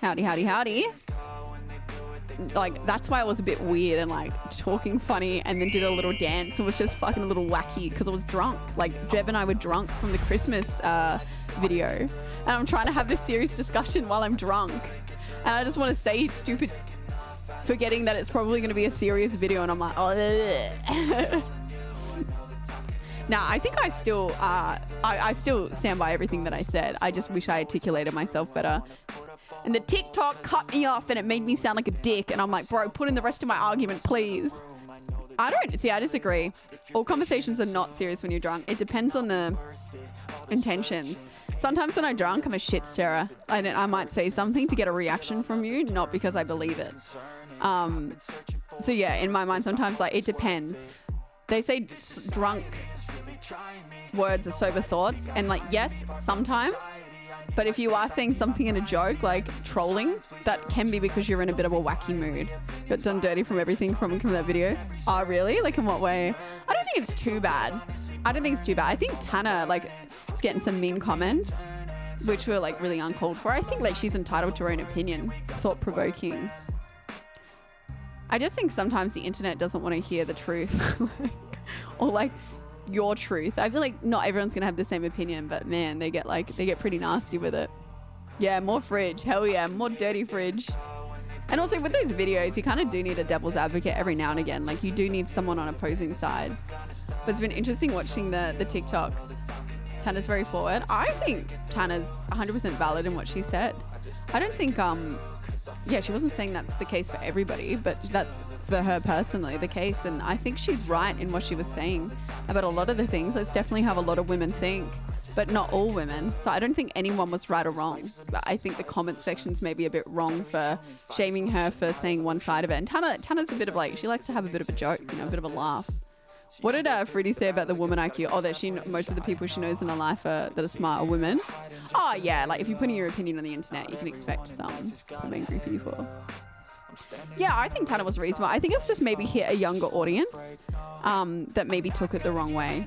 Howdy, howdy, howdy. Like, that's why I was a bit weird and like talking funny and then did a little dance and was just fucking a little wacky because I was drunk. Like, Jeb and I were drunk from the Christmas uh, video. And I'm trying to have this serious discussion while I'm drunk. And I just want to say stupid, forgetting that it's probably going to be a serious video. And I'm like, oh, Now, I think I still, uh, I, I still stand by everything that I said. I just wish I articulated myself better. And the TikTok cut me off and it made me sound like a dick. And I'm like, bro, put in the rest of my argument, please. I don't, see, I disagree. All conversations are not serious when you're drunk. It depends on the intentions. Sometimes when I'm drunk, I'm a shit stirrer. I, I might say something to get a reaction from you, not because I believe it. Um, so yeah, in my mind, sometimes like it depends. They say drunk words are sober thoughts. And like, yes, sometimes. But if you are saying something in a joke, like trolling, that can be because you're in a bit of a wacky mood. Got done dirty from everything from, from that video. Oh, really? Like, in what way? I don't think it's too bad. I don't think it's too bad. I think Tana, like, is getting some mean comments, which were, like, really uncalled for. I think, like, she's entitled to her own opinion. Thought provoking. I just think sometimes the internet doesn't want to hear the truth. or, like, your truth. I feel like not everyone's gonna have the same opinion, but man, they get like they get pretty nasty with it. Yeah, more fridge. Hell yeah, more dirty fridge. And also with those videos, you kind of do need a devil's advocate every now and again. Like you do need someone on opposing sides. But it's been interesting watching the the TikToks. Tana's very forward. I think Tana's 100% valid in what she said. I don't think um yeah, she wasn't saying that's the case for everybody, but that's for her personally the case. And I think she's right in what she was saying about a lot of the things. Let's definitely have a lot of women think, but not all women. So I don't think anyone was right or wrong. But I think the comment section's maybe a bit wrong for shaming her for saying one side of it. And Tana, Tana's a bit of like, she likes to have a bit of a joke, you know, a bit of a laugh. What did uh, Fruity say about the woman IQ? Oh, that she most of the people she knows in her life are, that are smart are women. Oh yeah, like if you're putting your opinion on the internet, you can expect some some angry people. Yeah, I think Tana was reasonable. I think it was just maybe hit a younger audience um, that maybe took it the wrong way.